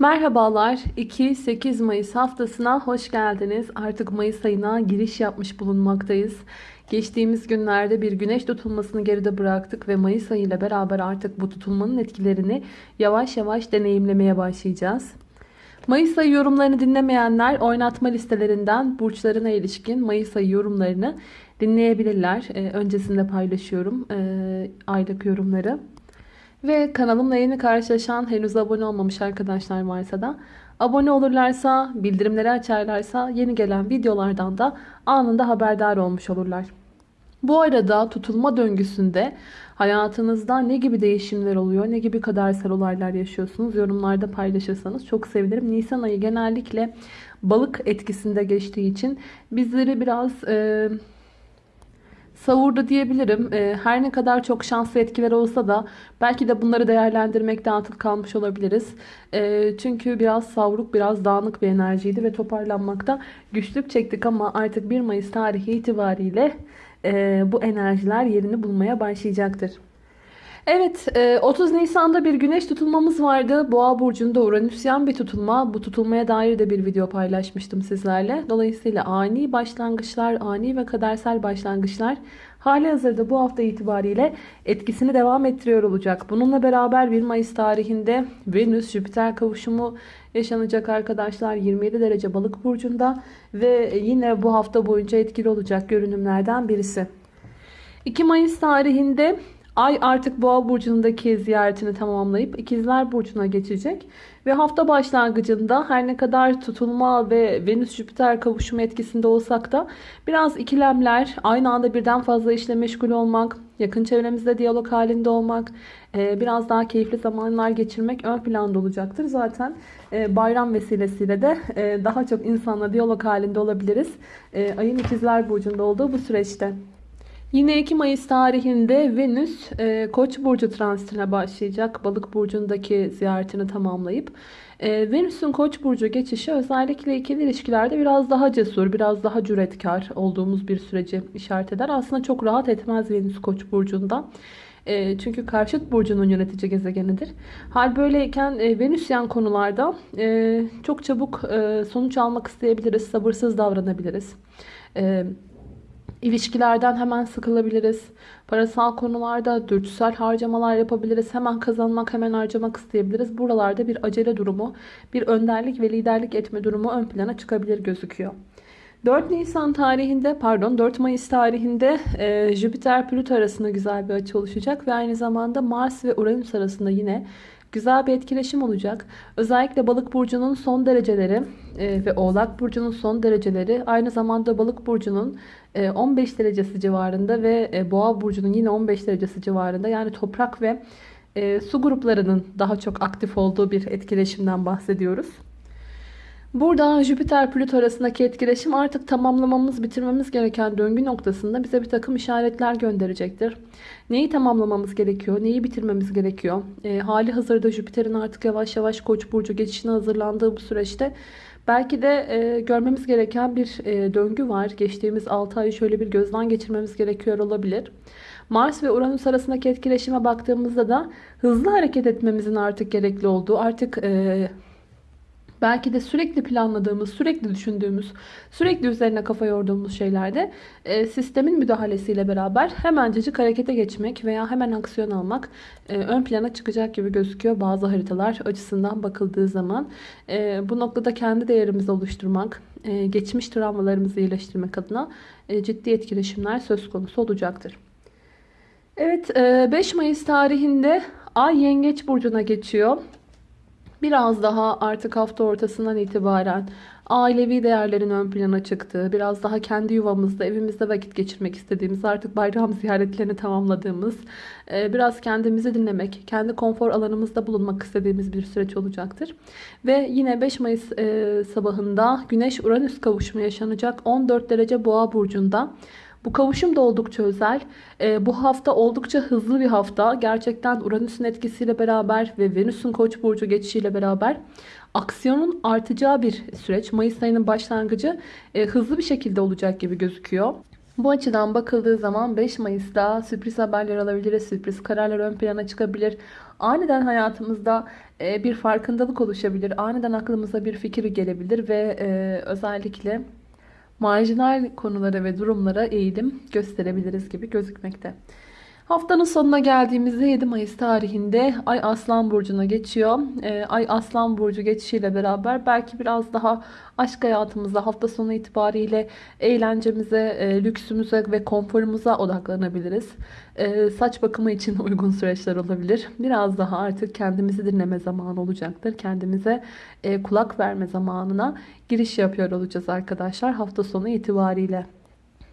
Merhabalar 2-8 Mayıs haftasına hoş geldiniz. Artık Mayıs ayına giriş yapmış bulunmaktayız. Geçtiğimiz günlerde bir güneş tutulmasını geride bıraktık ve Mayıs ayı ile beraber artık bu tutulmanın etkilerini yavaş yavaş deneyimlemeye başlayacağız. Mayıs ayı yorumlarını dinlemeyenler oynatma listelerinden burçlarına ilişkin Mayıs ayı yorumlarını dinleyebilirler. Ee, öncesinde paylaşıyorum e, aylık yorumları. Ve kanalımla yeni karşılaşan henüz abone olmamış arkadaşlar varsa da abone olurlarsa, bildirimleri açarlarsa yeni gelen videolardan da anında haberdar olmuş olurlar. Bu arada tutulma döngüsünde hayatınızda ne gibi değişimler oluyor, ne gibi kadersel olaylar yaşıyorsunuz yorumlarda paylaşırsanız çok sevinirim. Nisan ayı genellikle balık etkisinde geçtiği için bizleri biraz... E, savurdu diyebilirim. Ee, her ne kadar çok şanslı etkiler olsa da belki de bunları değerlendirmekte atıl kalmış olabiliriz. Ee, çünkü biraz savruk, biraz dağınık bir enerjiydi ve toparlanmakta güçlük çektik ama artık 1 Mayıs tarihi itibariyle e, bu enerjiler yerini bulmaya başlayacaktır. Evet 30 e, Nisan'da bir güneş tutulmamız vardı. Boğa burcunda Uranüsyen bir tutulma. Bu tutulmaya dair de bir video paylaşmıştım sizlerle. Dolayısıyla ani başlangıçlar, ani ve kadersel başlangıçlar hali hazırda bu hafta itibariyle etkisini devam ettiriyor olacak. Bununla beraber 1 Mayıs tarihinde Venüs-Jüpiter kavuşumu yaşanacak arkadaşlar. 27 derece balık burcunda ve yine bu hafta boyunca etkili olacak görünümlerden birisi. 2 Mayıs tarihinde Ay artık Boğa burcundaki ziyaretini tamamlayıp İkizler burcuna geçecek ve hafta başlangıcında her ne kadar tutulma ve Venüs Jüpiter kavuşumu etkisinde olsak da biraz ikilemler, aynı anda birden fazla işle meşgul olmak, yakın çevremizde diyalog halinde olmak, e, biraz daha keyifli zamanlar geçirmek ön planda olacaktır. Zaten e, bayram vesilesiyle de e, daha çok insanla diyalog halinde olabiliriz. Ayın İkizler burcunda olduğu bu süreçte. Yine 2 Mayıs tarihinde Venüs e, Koç burcu transitine başlayacak. Balık burcundaki ziyaretini tamamlayıp e, Venüs'ün Koç burcu geçişi özellikle ikili ilişkilerde biraz daha cesur, biraz daha cüretkar olduğumuz bir süreci işaret eder. Aslında çok rahat etmez Venüs Koç burcunda. E, çünkü karşıt burcunun yönetici gezegenidir. Hal böyleyken e, Venüsyen konularda e, çok çabuk e, sonuç almak isteyebiliriz, sabırsız davranabiliriz. E, İlişkilerden hemen sıkılabiliriz. Parasal konularda dürtüsel harcamalar yapabiliriz. Hemen kazanmak, hemen harcamak isteyebiliriz. Buralarda bir acele durumu, bir önderlik ve liderlik etme durumu ön plana çıkabilir gözüküyor. 4 Nisan tarihinde pardon 4 Mayıs tarihinde e, Jüpiter Plüto arasında güzel bir açı oluşacak ve aynı zamanda Mars ve Uranüs arasında yine Güzel bir etkileşim olacak. Özellikle balık burcunun son dereceleri e, ve oğlak burcunun son dereceleri aynı zamanda balık burcunun e, 15 derecesi civarında ve e, boğa burcunun yine 15 derecesi civarında. Yani toprak ve e, su gruplarının daha çok aktif olduğu bir etkileşimden bahsediyoruz. Burada Jüpiter-Plüto arasındaki etkileşim artık tamamlamamız, bitirmemiz gereken döngü noktasında bize bir takım işaretler gönderecektir. Neyi tamamlamamız gerekiyor, neyi bitirmemiz gerekiyor? E, hali hazırda Jüpiter'in artık yavaş yavaş Koç burcu geçişine hazırlandığı bu süreçte belki de e, görmemiz gereken bir e, döngü var. Geçtiğimiz 6 ayı şöyle bir gözden geçirmemiz gerekiyor olabilir. Mars ve Uranüs arasındaki etkileşime baktığımızda da hızlı hareket etmemizin artık gerekli olduğu, artık... E, belki de sürekli planladığımız, sürekli düşündüğümüz, sürekli üzerine kafa yorduğumuz şeylerde e, sistemin müdahalesiyle beraber hemencecik harekete geçmek veya hemen aksiyon almak e, ön plana çıkacak gibi gözüküyor bazı haritalar açısından bakıldığı zaman. E, bu noktada kendi değerimizi oluşturmak, e, geçmiş travmalarımızı iyileştirmek adına e, ciddi etkileşimler söz konusu olacaktır. Evet 5 e, Mayıs tarihinde Ay Yengeç Burcu'na geçiyor. Biraz daha artık hafta ortasından itibaren ailevi değerlerin ön plana çıktığı, biraz daha kendi yuvamızda, evimizde vakit geçirmek istediğimiz, artık bayram ziyaretlerini tamamladığımız, e, biraz kendimizi dinlemek, kendi konfor alanımızda bulunmak istediğimiz bir süreç olacaktır. Ve yine 5 Mayıs e, sabahında Güneş-Uranüs kavuşumu yaşanacak 14 derece boğa burcunda. Bu kavuşum da oldukça özel. E, bu hafta oldukça hızlı bir hafta. Gerçekten Uranüs'ün etkisiyle beraber ve Venüs'ün Koç burcu geçişiyle beraber aksiyonun artacağı bir süreç. Mayıs ayının başlangıcı e, hızlı bir şekilde olacak gibi gözüküyor. Bu açıdan bakıldığı zaman 5 Mayıs'ta sürpriz haberler alabiliriz, sürpriz kararlar ön plana çıkabilir. Aniden hayatımızda e, bir farkındalık oluşabilir, aniden aklımıza bir fikir gelebilir ve e, özellikle marjinal konulara ve durumlara eğilim gösterebiliriz gibi gözükmekte. Haftanın sonuna geldiğimizde 7 Mayıs tarihinde Ay Aslan Burcu'na geçiyor. Ee, Ay Aslan Burcu geçişiyle beraber belki biraz daha aşk hayatımızda hafta sonu itibariyle eğlencemize, e, lüksümüze ve konforumuza odaklanabiliriz. Ee, saç bakımı için uygun süreçler olabilir. Biraz daha artık kendimizi dinleme zamanı olacaktır. Kendimize e, kulak verme zamanına giriş yapıyor olacağız arkadaşlar hafta sonu itibariyle.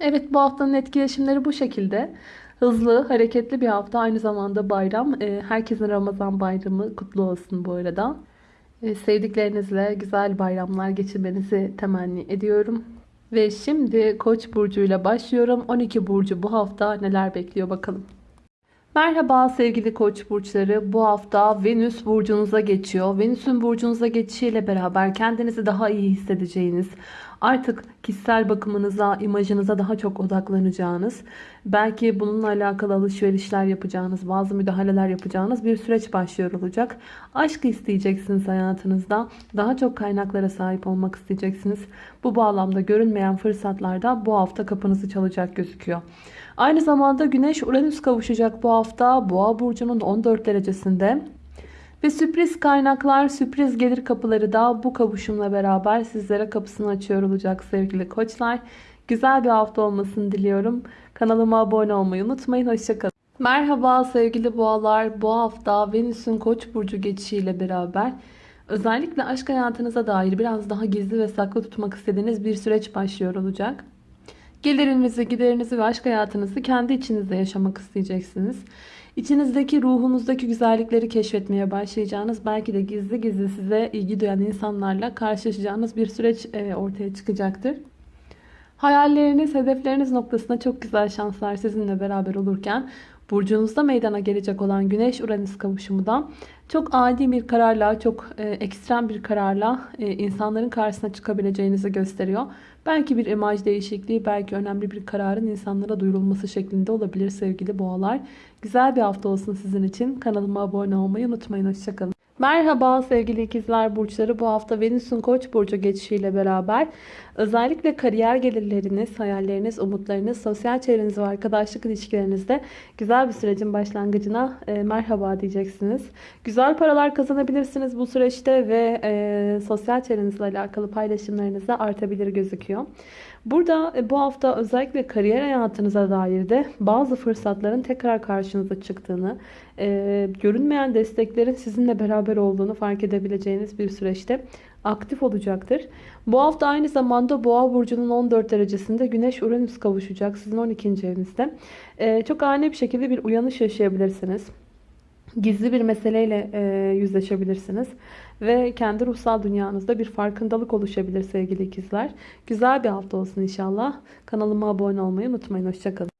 Evet bu haftanın etkileşimleri bu şekilde. Hızlı, hareketli bir hafta. Aynı zamanda bayram. Ee, herkesin Ramazan bayramı kutlu olsun bu arada. Ee, sevdiklerinizle güzel bayramlar geçirmenizi temenni ediyorum. Ve şimdi Koç burcuyla başlıyorum. 12 burcu bu hafta neler bekliyor bakalım. Merhaba sevgili koç burçları. Bu hafta Venüs burcunuza geçiyor. Venüs'ün burcunuza geçişiyle beraber kendinizi daha iyi hissedeceğiniz, artık kişisel bakımınıza, imajınıza daha çok odaklanacağınız, belki bununla alakalı alışverişler yapacağınız, bazı müdahaleler yapacağınız bir süreç başlıyor olacak. Aşk isteyeceksiniz hayatınızda. Daha çok kaynaklara sahip olmak isteyeceksiniz. Bu bağlamda görünmeyen fırsatlar da bu hafta kapınızı çalacak gözüküyor. Aynı zamanda Güneş Uranüs kavuşacak bu hafta Boğa burcunun 14 derecesinde. Ve sürpriz kaynaklar, sürpriz gelir kapıları da bu kavuşumla beraber sizlere kapısını açıyor olacak sevgili koçlar. Güzel bir hafta olmasını diliyorum. Kanalıma abone olmayı unutmayın. Hoşçakalın. Merhaba sevgili boğalar. Bu hafta Venüs'ün Koç burcu geçişiyle beraber özellikle aşk hayatınıza dair biraz daha gizli ve saklı tutmak istediğiniz bir süreç başlıyor olacak. Gelirinizi, giderinizi ve aşk hayatınızı kendi içinizde yaşamak isteyeceksiniz. İçinizdeki ruhunuzdaki güzellikleri keşfetmeye başlayacağınız, belki de gizli gizli size ilgi duyan insanlarla karşılaşacağınız bir süreç e, ortaya çıkacaktır. Hayalleriniz, hedefleriniz noktasında çok güzel şanslar sizinle beraber olurken burcunuzda meydana gelecek olan Güneş-Uranüs kavuşumu da çok adi bir kararla, çok e, ekstrem bir kararla e, insanların karşısına çıkabileceğinizi gösteriyor. Belki bir imaj değişikliği, belki önemli bir kararın insanlara duyurulması şeklinde olabilir sevgili boğalar. Güzel bir hafta olsun sizin için. Kanalıma abone olmayı unutmayın. Hoşçakalın. Merhaba sevgili ikizler burçları. Bu hafta Venüs'ün Koç burcu geçişiyle beraber özellikle kariyer gelirleriniz, hayalleriniz, umutlarınız, sosyal çevreniz ve arkadaşlık ilişkilerinizde güzel bir sürecin başlangıcına e, merhaba diyeceksiniz. Güzel paralar kazanabilirsiniz bu süreçte ve e, sosyal çevrenizle alakalı paylaşımlarınız da artabilir gözüküyor. Burada e, bu hafta özellikle kariyer hayatınıza dair de bazı fırsatların tekrar karşınıza çıktığını, e, görünmeyen desteklerin sizinle beraber olduğunu fark edebileceğiniz bir süreçte aktif olacaktır. Bu hafta aynı zamanda Boğa burcunun 14 derecesinde Güneş Uranüs kavuşacak sizin 12. evinizde. E, çok ani bir şekilde bir uyanış yaşayabilirsiniz gizli bir meseleyle e, yüzleşebilirsiniz. Ve kendi ruhsal dünyanızda bir farkındalık oluşabilir sevgili ikizler. Güzel bir hafta olsun inşallah. Kanalıma abone olmayı unutmayın. Hoşçakalın.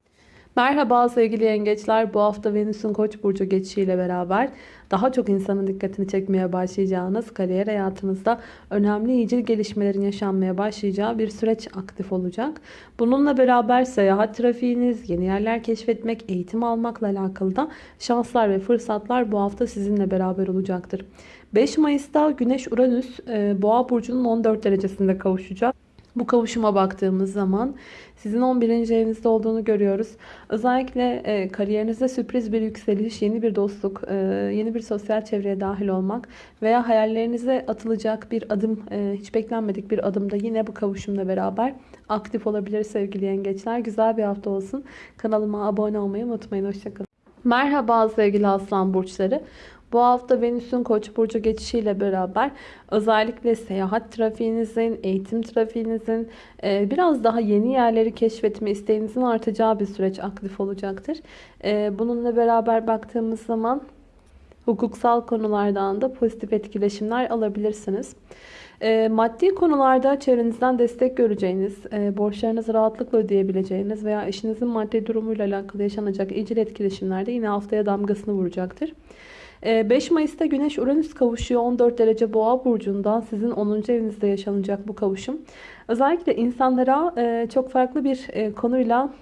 Merhaba sevgili yengeçler. Bu hafta Venüs'ün Koç burcu geçişiyle beraber daha çok insanın dikkatini çekmeye başlayacağınız kariyer hayatınızda önemli iyicil gelişmelerin yaşanmaya başlayacağı bir süreç aktif olacak. Bununla beraber seyahat trafiğiniz, yeni yerler keşfetmek, eğitim almakla alakalı da şanslar ve fırsatlar bu hafta sizinle beraber olacaktır. 5 Mayıs'ta Güneş Uranüs Boğa burcunun 14 derecesinde kavuşacak. Bu kavuşuma baktığımız zaman sizin 11. evinizde olduğunu görüyoruz. Özellikle e, kariyerinizde sürpriz bir yükseliş, yeni bir dostluk, e, yeni bir sosyal çevreye dahil olmak veya hayallerinize atılacak bir adım, e, hiç beklenmedik bir adımda yine bu kavuşumla beraber aktif olabilir sevgili yengeçler. Güzel bir hafta olsun. Kanalıma abone olmayı unutmayın. Hoşçakalın. Merhaba sevgili aslan burçları. Bu hafta Venüs'ün Koç burcu geçişiyle beraber özellikle seyahat trafiğinizin, eğitim trafiğinizin e, biraz daha yeni yerleri keşfetme isteğinizin artacağı bir süreç aktif olacaktır. E, bununla beraber baktığımız zaman hukuksal konulardan da pozitif etkileşimler alabilirsiniz. E, maddi konularda çevrenizden destek göreceğiniz, borçlarınızı rahatlıkla ödeyebileceğiniz veya eşinizin maddi durumuyla alakalı yaşanacak icil etkileşimlerde yine haftaya damgasını vuracaktır. Ee, 5 Mayıs'ta Güneş Uranüs kavuşuyor 14 derece Boğa burcunda. Sizin 10. evinizde yaşanacak bu kavuşum. Özellikle insanlara e, çok farklı bir e, konuyla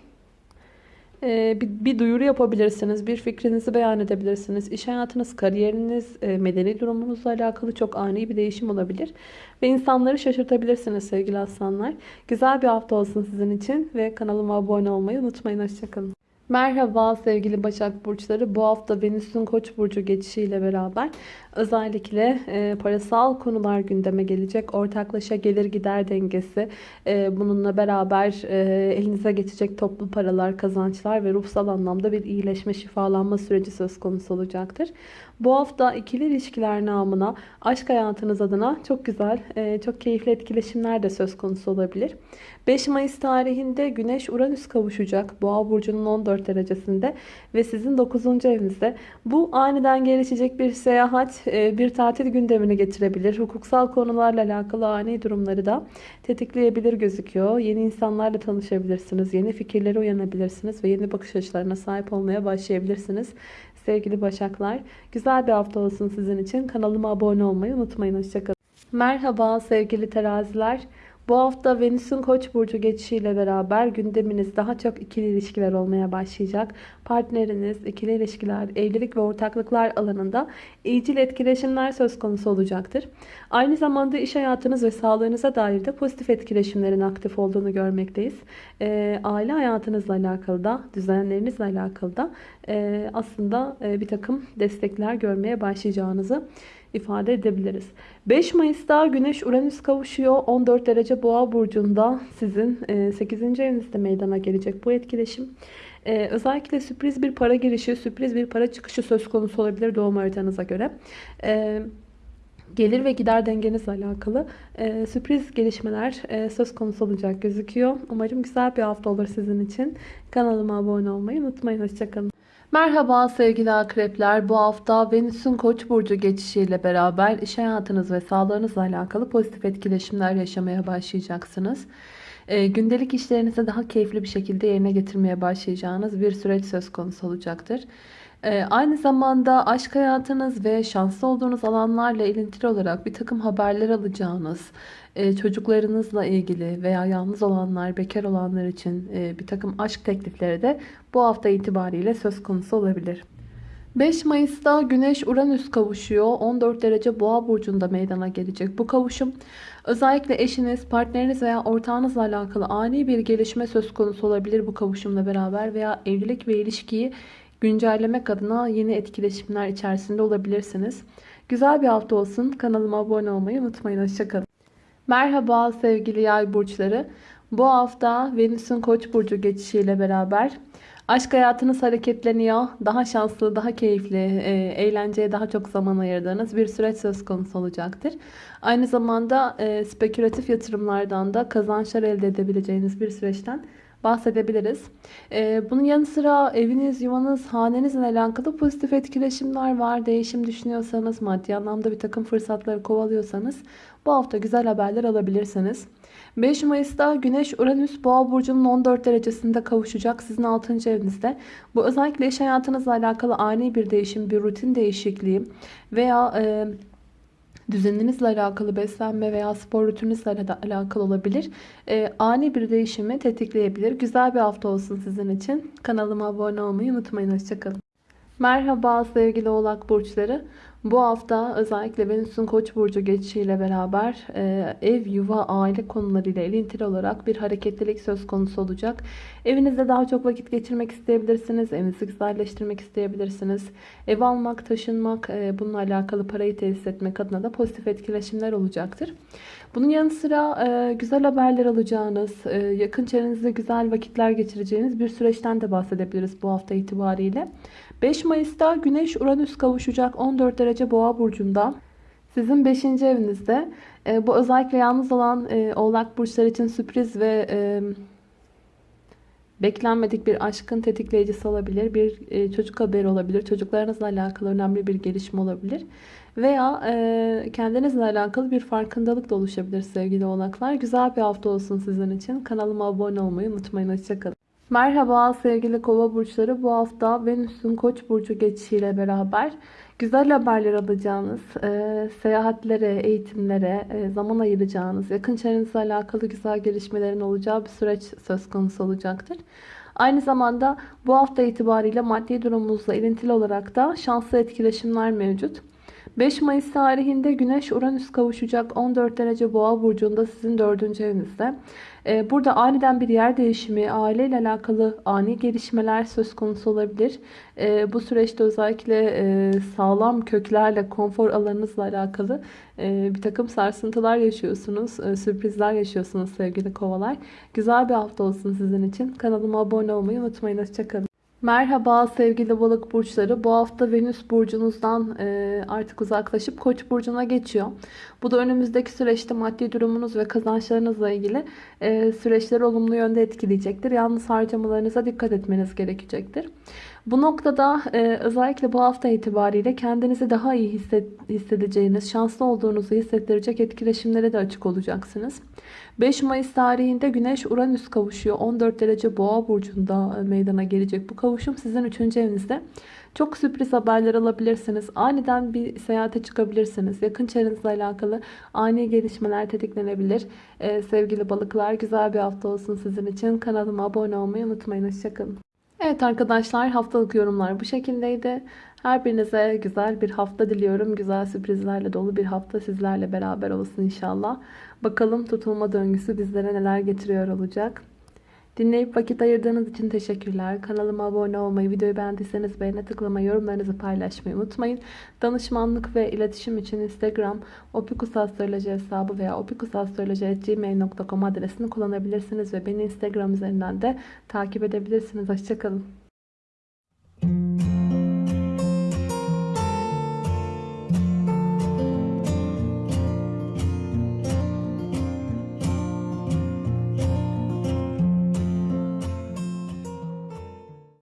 e, bir, duyuru yapabilirsiniz. Bir fikrinizi beyan edebilirsiniz. İş hayatınız, kariyeriniz, medeni durumunuzla alakalı çok ani bir değişim olabilir. Ve insanları şaşırtabilirsiniz sevgili aslanlar. Güzel bir hafta olsun sizin için. Ve kanalıma abone olmayı unutmayın. Hoşçakalın. Merhaba sevgili Başak Burçları. Bu hafta Venüs'ün Koç burcu geçişiyle beraber özellikle e, parasal konular gündeme gelecek. Ortaklaşa gelir gider dengesi, e, bununla beraber e, elinize geçecek toplu paralar, kazançlar ve ruhsal anlamda bir iyileşme, şifalanma süreci söz konusu olacaktır. Bu hafta ikili ilişkiler namına aşk hayatınız adına çok güzel, e, çok keyifli etkileşimler de söz konusu olabilir. 5 Mayıs tarihinde Güneş Uranüs kavuşacak Boğa burcunun 14 derecesinde ve sizin 9. evinizde. Bu aniden gelişecek bir seyahat, e, bir tatil gündemini getirebilir. Hukuksal konularla alakalı ani durumları da tetikleyebilir gözüküyor. Yeni insanlarla tanışabilirsiniz, yeni fikirlere uyanabilirsiniz ve yeni bakış açılarına sahip olmaya başlayabilirsiniz. Sevgili Başaklar, güzel bir hafta olsun sizin için. Kanalıma abone olmayı unutmayın. Hoşçakalın. Merhaba sevgili teraziler. Bu hafta Venüs'ün Koç burcu geçişiyle beraber gündeminiz daha çok ikili ilişkiler olmaya başlayacak. Partneriniz, ikili ilişkiler, evlilik ve ortaklıklar alanında iyicil etkileşimler söz konusu olacaktır. Aynı zamanda iş hayatınız ve sağlığınıza dair de pozitif etkileşimlerin aktif olduğunu görmekteyiz. E, aile hayatınızla alakalı da, düzenlerinizle alakalı da e, aslında e, bir takım destekler görmeye başlayacağınızı ifade edebiliriz. 5 Mayıs'ta Güneş Uranüs kavuşuyor. 14 derece Boğa burcunda sizin 8. evinizde meydana gelecek bu etkileşim. Ee, özellikle sürpriz bir para girişi, sürpriz bir para çıkışı söz konusu olabilir doğum haritanıza göre. Ee, gelir ve gider dengenizle alakalı e, sürpriz gelişmeler e, söz konusu olacak gözüküyor. Umarım güzel bir hafta olur sizin için. Kanalıma abone olmayı unutmayın. Hoşçakalın. Merhaba sevgili akrepler. Bu hafta Venüs'ün Koç burcu geçişiyle beraber iş hayatınız ve sağlığınızla alakalı pozitif etkileşimler yaşamaya başlayacaksınız. E, gündelik işlerinizi daha keyifli bir şekilde yerine getirmeye başlayacağınız bir süreç söz konusu olacaktır. E, aynı zamanda aşk hayatınız ve şanslı olduğunuz alanlarla ilintili olarak bir takım haberler alacağınız, e, çocuklarınızla ilgili veya yalnız olanlar, bekar olanlar için e, bir takım aşk teklifleri de bu hafta itibariyle söz konusu olabilir. 5 Mayıs'ta Güneş Uranüs kavuşuyor. 14 derece Boğa burcunda meydana gelecek. Bu kavuşum özellikle eşiniz, partneriniz veya ortağınızla alakalı ani bir gelişme söz konusu olabilir bu kavuşumla beraber veya evlilik ve ilişkiyi güncellemek adına yeni etkileşimler içerisinde olabilirsiniz. Güzel bir hafta olsun. Kanalıma abone olmayı unutmayın. Hoşçakalın. Merhaba sevgili yay burçları. Bu hafta Venüs'ün Koç burcu geçişiyle beraber aşk hayatınız hareketleniyor. Daha şanslı, daha keyifli, e, eğlenceye daha çok zaman ayırdığınız bir süreç söz konusu olacaktır. Aynı zamanda e, spekülatif yatırımlardan da kazançlar elde edebileceğiniz bir süreçten bahsedebiliriz. Ee, bunun yanı sıra eviniz, yuvanız, hanenizle alakalı pozitif etkileşimler var. Değişim düşünüyorsanız, maddi anlamda bir takım fırsatları kovalıyorsanız bu hafta güzel haberler alabilirsiniz. 5 Mayıs'ta Güneş Uranüs Boğa burcunun 14 derecesinde kavuşacak sizin 6. evinizde. Bu özellikle iş hayatınızla alakalı ani bir değişim, bir rutin değişikliği veya e, düzeninizle alakalı beslenme veya spor rutininizle alakalı olabilir. E, ani bir değişimi tetikleyebilir. Güzel bir hafta olsun sizin için. Kanalıma abone olmayı unutmayın. Hoşçakalın. Merhaba sevgili oğlak burçları. Bu hafta özellikle Venüs'ün Koç burcu geçişiyle beraber e, ev, yuva, aile konularıyla ilintili olarak bir hareketlilik söz konusu olacak. Evinizde daha çok vakit geçirmek isteyebilirsiniz. Evinizi güzelleştirmek isteyebilirsiniz. Ev almak, taşınmak, e, bununla alakalı parayı tesis etmek adına da pozitif etkileşimler olacaktır. Bunun yanı sıra e, güzel haberler alacağınız, e, yakın çevrenizde güzel vakitler geçireceğiniz bir süreçten de bahsedebiliriz bu hafta itibariyle. 5 Mayıs'ta Güneş Uranüs kavuşacak 14 derece Boğa burcunda. Sizin 5. evinizde. E, bu özellikle yalnız olan e, Oğlak burçları için sürpriz ve e, beklenmedik bir aşkın tetikleyicisi olabilir. Bir e, çocuk haberi olabilir. Çocuklarınızla alakalı önemli bir gelişme olabilir. Veya e, kendinizle alakalı bir farkındalık da oluşabilir sevgili oğlaklar. Güzel bir hafta olsun sizin için. Kanalıma abone olmayı unutmayın. Hoşçakalın. Merhaba sevgili kova burçları. Bu hafta Venüs'ün koç burcu geçişiyle beraber güzel haberler alacağınız, e, seyahatlere, eğitimlere e, zaman ayıracağınız, yakın çevrenizle alakalı güzel gelişmelerin olacağı bir süreç söz konusu olacaktır. Aynı zamanda bu hafta itibariyle maddi durumunuzla ilintili olarak da şanslı etkileşimler mevcut. 5 Mayıs tarihinde Güneş Uranüs kavuşacak 14 derece boğa burcunda sizin 4. evinizde. Ee, burada aniden bir yer değişimi, aileyle alakalı ani gelişmeler söz konusu olabilir. Ee, bu süreçte özellikle e, sağlam köklerle, konfor alanınızla alakalı e, bir takım sarsıntılar yaşıyorsunuz, e, sürprizler yaşıyorsunuz sevgili kovalar. Güzel bir hafta olsun sizin için. Kanalıma abone olmayı unutmayın. Hoşçakalın. Merhaba sevgili balık burçları. Bu hafta Venüs burcunuzdan e, artık uzaklaşıp Koç burcuna geçiyor. Bu da önümüzdeki süreçte maddi durumunuz ve kazançlarınızla ilgili e, süreçleri olumlu yönde etkileyecektir. Yalnız harcamalarınıza dikkat etmeniz gerekecektir. Bu noktada e, özellikle bu hafta itibariyle kendinizi daha iyi hissedeceğiniz, şanslı olduğunuzu hissettirecek etkileşimlere de açık olacaksınız. 5 Mayıs tarihinde Güneş Uranüs kavuşuyor. 14 derece Boğa burcunda e, meydana gelecek bu kavuşum sizin 3. evinizde. Çok sürpriz haberler alabilirsiniz. Aniden bir seyahate çıkabilirsiniz. Yakın çevrenizle alakalı ani gelişmeler tetiklenebilir. Ee, sevgili balıklar güzel bir hafta olsun sizin için. Kanalıma abone olmayı unutmayın. Hoşçakalın. Evet arkadaşlar haftalık yorumlar bu şekildeydi. Her birinize güzel bir hafta diliyorum. Güzel sürprizlerle dolu bir hafta sizlerle beraber olsun inşallah. Bakalım tutulma döngüsü bizlere neler getiriyor olacak. Dinleyip vakit ayırdığınız için teşekkürler. Kanalıma abone olmayı, videoyu beğendiyseniz beğene tıklamayı, yorumlarınızı paylaşmayı unutmayın. Danışmanlık ve iletişim için Instagram opikusastroloji hesabı veya opikusastroloji.gmail.com adresini kullanabilirsiniz ve beni Instagram üzerinden de takip edebilirsiniz. Hoşçakalın.